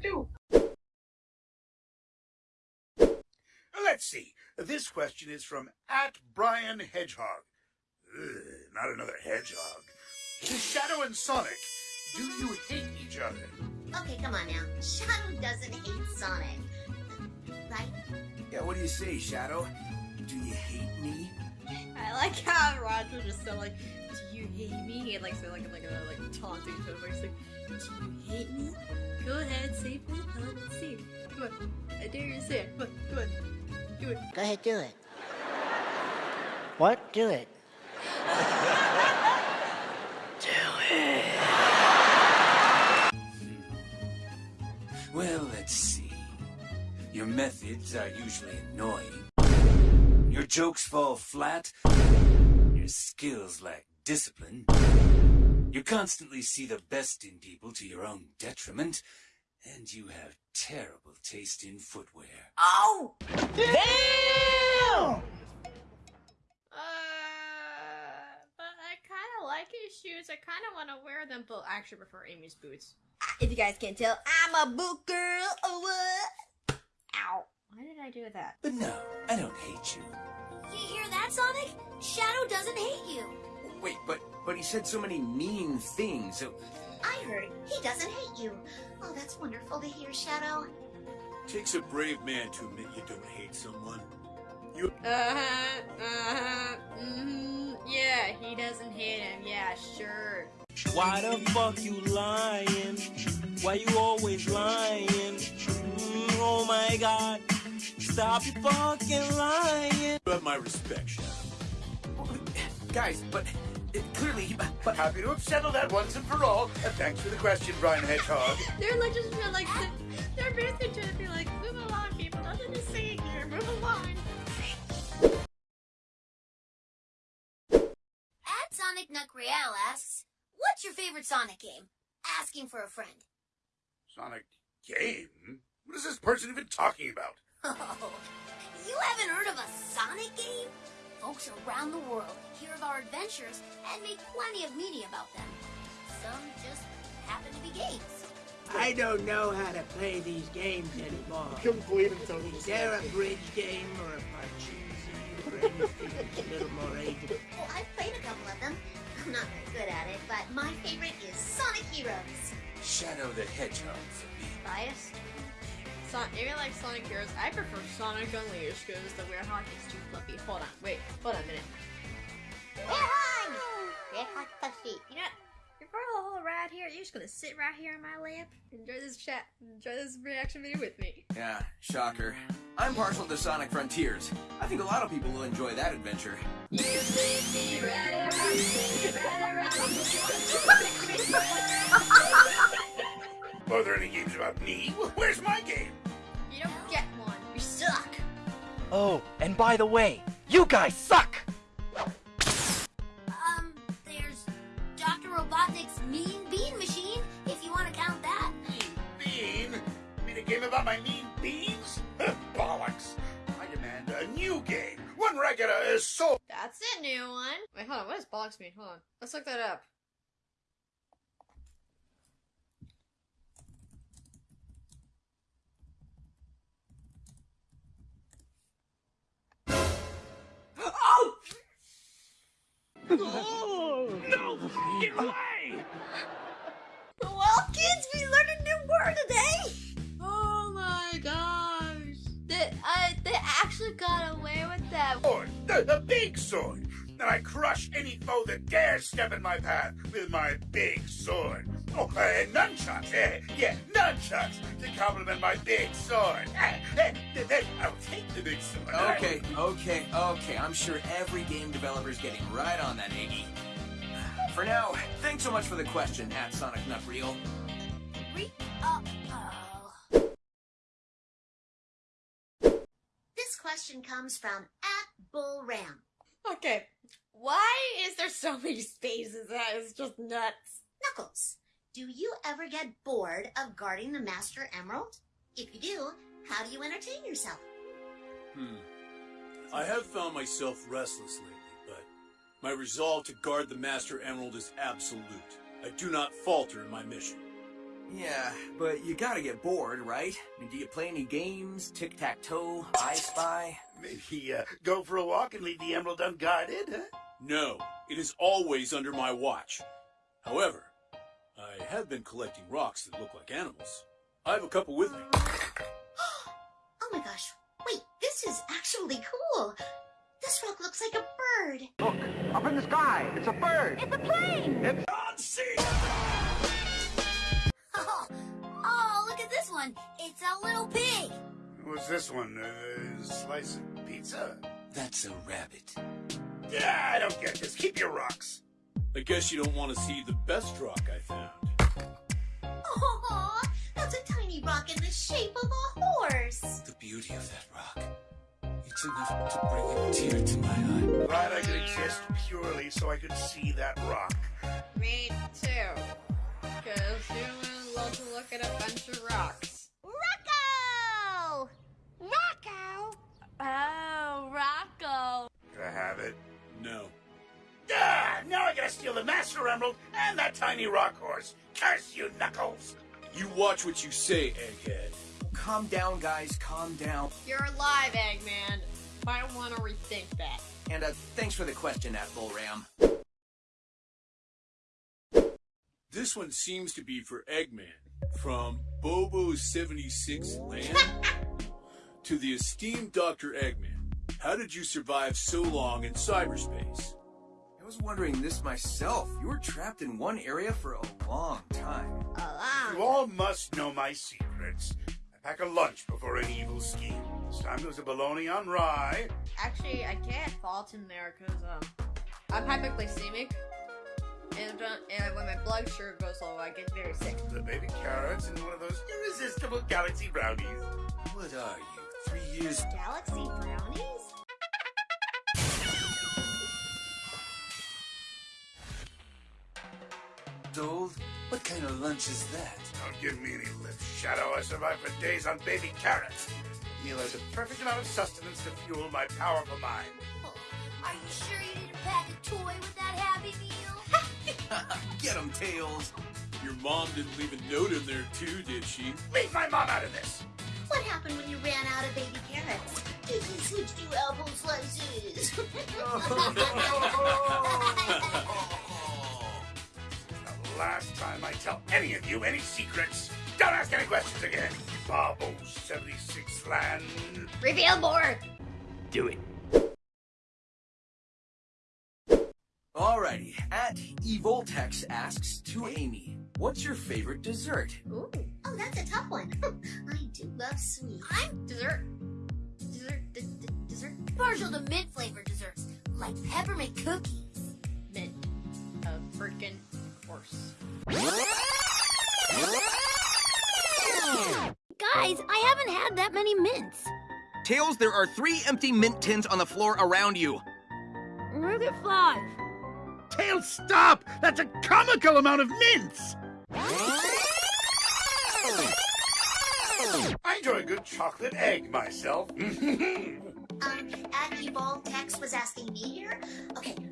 do. Let's see. This question is from at Brian Hedgehog. Ugh, not another hedgehog. Shadow and Sonic, do you hate each other? Okay, come on now. Shadow doesn't hate Sonic. Right? Yeah, what do you say, Shadow? Do you hate me? I like how Roger just said like, "Do you hate me?" He like said like like a like taunting tone, but he's like, "Do you hate me?" Go ahead, say it. Come on, let's see. Come on, I dare you to say it. Come on, come on, do it. Go ahead, do it. What? Do it. Do it. Well, let's see. Your methods are usually annoying. Your jokes fall flat. Your skills lack discipline. You constantly see the best in people to your own detriment. And you have terrible taste in footwear. Oh! Uh, but I kind of like his shoes. I kind of want to wear them, but I actually prefer Amy's boots. If you guys can't tell, I'm a boot girl. Oh, what? Ow. Why did I do that? But no, I don't hate you. You hear that, Sonic? Shadow doesn't hate you. Wait, but but he said so many mean things. So I heard he doesn't hate you. Oh, that's wonderful to hear, Shadow. Takes a brave man to admit you don't hate someone. You. Uh-huh, uh-huh, mm-hmm. Yeah, he doesn't hate him. Yeah, sure. Why the fuck you lying? Why you always lying? Mm, oh my god. Stop your fucking lying. You have my respect, Shadow. guys, but uh, clearly, but Happy to have settled that once and for all. Uh, thanks for the question, Brian Hedgehog. They're like just feel like they're basically trying to be like, move along, people. Nothing to say here. Move along. At Sonic Nuckreal asks, What's your favorite Sonic game? Asking for a friend. Sonic game? What is this person even talking about? Oh, you haven't heard of a Sonic game? Folks around the world hear of our adventures and make plenty of media about them. Some just happen to be games. I don't know how to play these games anymore. Complete and total Is there a bridge game or a Parcheesi or anything that's a little more ageable? Well, I've played a couple of them. I'm not very good at it, but my favorite is Sonic Heroes. Shadow the Hedgehog for me. Biased? Son even like Sonic Heroes, I prefer Sonic Unleashed because the Werehog is too fluffy. Hold on, wait, hold on a minute. Werehog! Werehog Puffy. You know, what? before the whole ride here, you're just gonna sit right here in my lap, enjoy this chat, enjoy this reaction video with me. Yeah, shocker. I'm partial to Sonic Frontiers. I think a lot of people will enjoy that adventure. Are there any games about me? Where's my game? Oh, and by the way, you guys suck! Um, there's Dr. Robotnik's Mean Bean Machine, if you want to count that. Mean Bean? You mean a game about my mean beans? Bollocks. I demand a new game. One regular is get a soul. That's a new one. Wait, hold on. What does bollocks mean? Hold on. Let's look that up. Oh! Oh! No! Get away! Well, kids, we learned a new word today. Oh my gosh! They, I, uh, they actually got away with that. Sword. The, the big sword. And I crush any foe that dares step in my path with my big sword. Oh, and nunchucks. Eh, yeah, nunchucks to complement my big sword. Eh, eh, eh, I'll take the big sword. Okay, okay, okay. I'm sure every game developer's getting right on that, Iggy. For now, thanks so much for the question, at Sonic Nut Reel. Re- uh, oh. This question comes from at Bull Ram. Okay, why is there so many spaces? That is just nuts. Knuckles, do you ever get bored of guarding the Master Emerald? If you do, how do you entertain yourself? Hmm. I have found myself restless lately, but my resolve to guard the Master Emerald is absolute. I do not falter in my mission. Yeah, but you gotta get bored, right? I mean, do you play any games? Tic tac toe? I Spy? Maybe uh, go for a walk and leave the emerald unguarded, huh? No, it is always under my watch. However, I have been collecting rocks that look like animals. I have a couple with me. Oh my gosh. Wait, this is actually cool. This rock looks like a bird. Look, up in the sky. It's a bird. It's a plane! It's Oh, It's a little pig. What's this one? A slice of pizza? That's a rabbit. Yeah, I don't get this. Keep your rocks. I guess you don't want to see the best rock I found. Oh, that's a tiny rock in the shape of a horse. The beauty of that rock. It's enough to bring a tear to my eye. Glad I could exist purely so I could see that rock. Me too. Because humans love to look at a bunch of rocks. Steal the Master Emerald and that tiny rock horse. Curse you, Knuckles! You watch what you say, Egghead. Calm down, guys, calm down. You're alive, Eggman. Might want to rethink that. And uh, thanks for the question, at Bull Ram. This one seems to be for Eggman. From Bobo76 Land to the esteemed Dr. Eggman. How did you survive so long in cyberspace? I was wondering this myself. You were trapped in one area for a long time. You all must know my secrets. I pack a lunch before an evil scheme. This time there's a bologna on rye. Actually, I can't fault him there because um, I'm hypoglycemic, and, uh, and when my blood sugar goes low, I get very sick. The baby carrots and one of those irresistible galaxy brownies. What are you, three years Galaxy brownies? Old? What kind of lunch is that? Don't give me any lip, Shadow. I survived for days on baby carrots. Meal has a perfect amount of sustenance to fuel my powerful mind. Oh, are you sure you didn't pack a toy with that Happy Meal? Get 'em, Tails. Your mom didn't leave a note in there too, did she? Leave my mom out of this! What happened when you ran out of baby carrots? Did you switch to apple slices? The last time I tell any of you any secrets, don't ask any questions again. Bobo 76 land. Reveal more. Do it. Alrighty, at Evoltex asks to Amy, what's your favorite dessert? Ooh, oh, that's a tough one. I do love sweets. I'm dessert. Dessert. D- d- dessert. Partial to mint flavored desserts, like peppermint cookies. Mint. A freaking course. Guys, I haven't had that many mints. Tails, there are three empty mint tins on the floor around you. Look at five. Tails, stop! That's a comical amount of mints! I enjoy a good chocolate egg myself. Um, at Evoltex was asking me here. Okay, I would have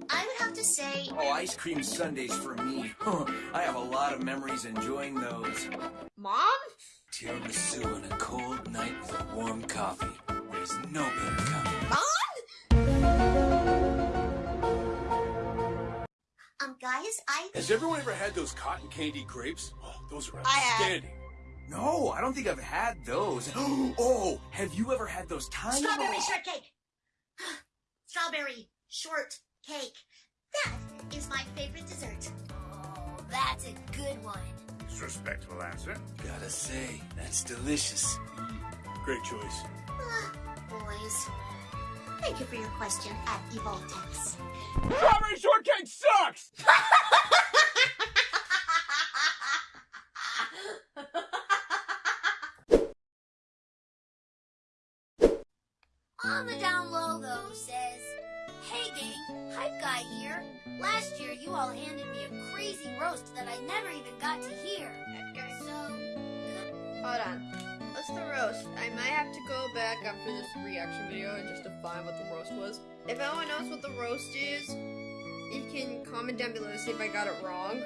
to say Oh, ice cream sundaes for me. I have a lot of memories enjoying those. Mom? Tiramisu on a cold night with a warm coffee. There's no better kind. Um, guys, I Has everyone ever had those cotton candy grapes? Oh, those are I have. outstanding. No, I don't think I've had those. Oh, have you ever had those tiny strawberry shortcake. strawberry shortcake. That is my favorite dessert. Oh, that's a good one. Respectful answer. Gotta say, that's delicious. Great choice. Ah, boys. Thank you for your question at Evoltex. Strawberry shortcake sucks! go back after this reaction video and just to find what the roast was. If anyone knows what the roast is, you can comment down below to see if I got it wrong.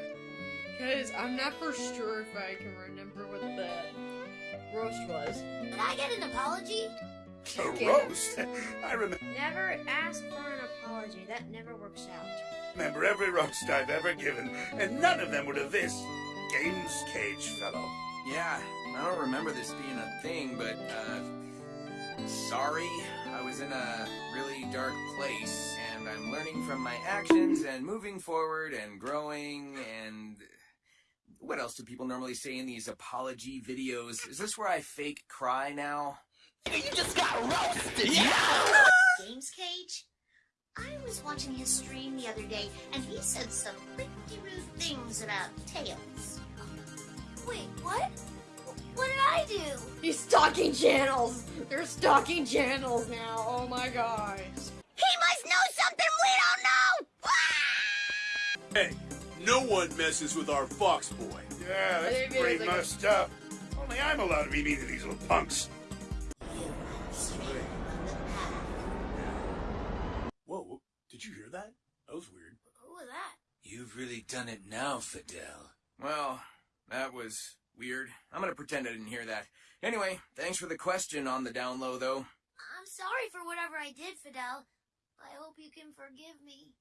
Because I'm not for sure if I can remember what the roast was. Did I get an apology? A Okay. roast? I remember. Never ask for an apology. That never works out. remember every roast I've ever given, and none of them were to this Games Cage fellow. Yeah, I don't remember this being a thing, but, uh, sorry. I was in a really dark place, and I'm learning from my actions and moving forward and growing and. What else do people normally say in these apology videos? Is this where I fake cry now? You just got roasted! Games Cage? I was watching his stream the other day, and he said some pretty rude things about Tails. Wait, what? What did I do? He's stalking channels. They're stalking channels now. Oh my gosh. He must know something we don't know! Hey, no one messes with our fox boy. Yeah, that's think pretty is like a- messed up. Only I'm allowed to be mean to these little punks. Whoa, whoa, did you hear that? That was weird. Who was that? You've really done it now, Fidel. Well, that was weird. I'm gonna pretend I didn't hear that. Anyway, thanks for the question on the down low, though. I'm sorry for whatever I did, Fidel. I hope you can forgive me.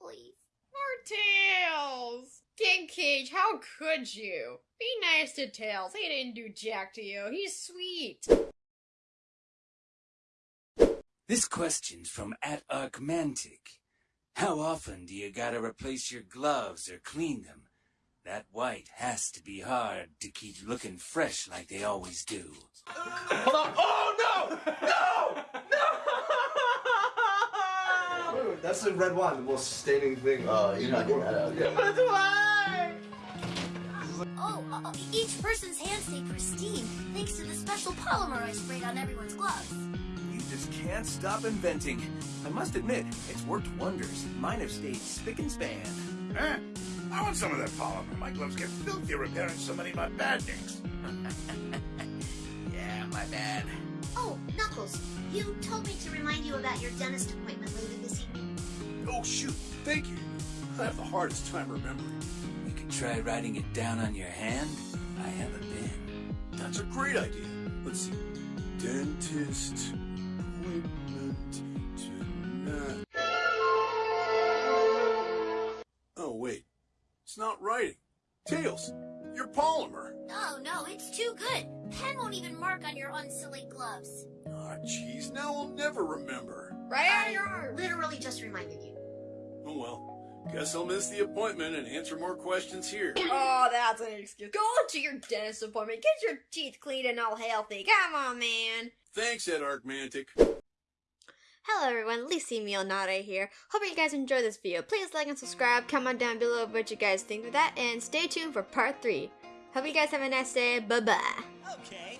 Please. Poor Tails. King Cage, how could you? Be nice to Tails. He didn't do jack to you. He's sweet. This question's from at Archmantic. How often do you gotta replace your gloves or clean them? That white has to be hard to keep looking fresh like they always do. Hold on. Oh no! No! No! That's the red wine, the most staining thing. Uh, you're not getting that out. Yeah. That's why! Oh, uh, each person's hands stay pristine thanks to the special polymer I sprayed on everyone's gloves. You just can't stop inventing. I must admit, it's worked wonders. Mine have stayed spick and span. Huh? I want some of that polymer. My gloves get filthy repairing so many of my Badniks. Yeah, my bad. Oh, Knuckles, you told me to remind you about your dentist appointment later this evening. Oh, shoot, thank you. I have the hardest time remembering. You could try writing it down on your hand. I have a pen. That's a great idea. Let's see. Dentist appointment tonight. It's not writing. Tails, your polymer. Oh no, it's too good. Pen won't even mark on your unsilly gloves. Ah, jeez, now I'll never remember. Right on I your arm. literally just reminded you. Oh well. Guess I'll miss the appointment and answer more questions here. Oh, that's an excuse. Go to your dentist appointment. Get your teeth cleaned and all healthy. Come on, man. Thanks, Ed Archmantic. Hello everyone, Lisi Mionare here. Hope you guys enjoyed this video. Please like and subscribe, comment down below what you guys think of that, and stay tuned for part 3. Hope you guys have a nice day. Bye bye. Okay,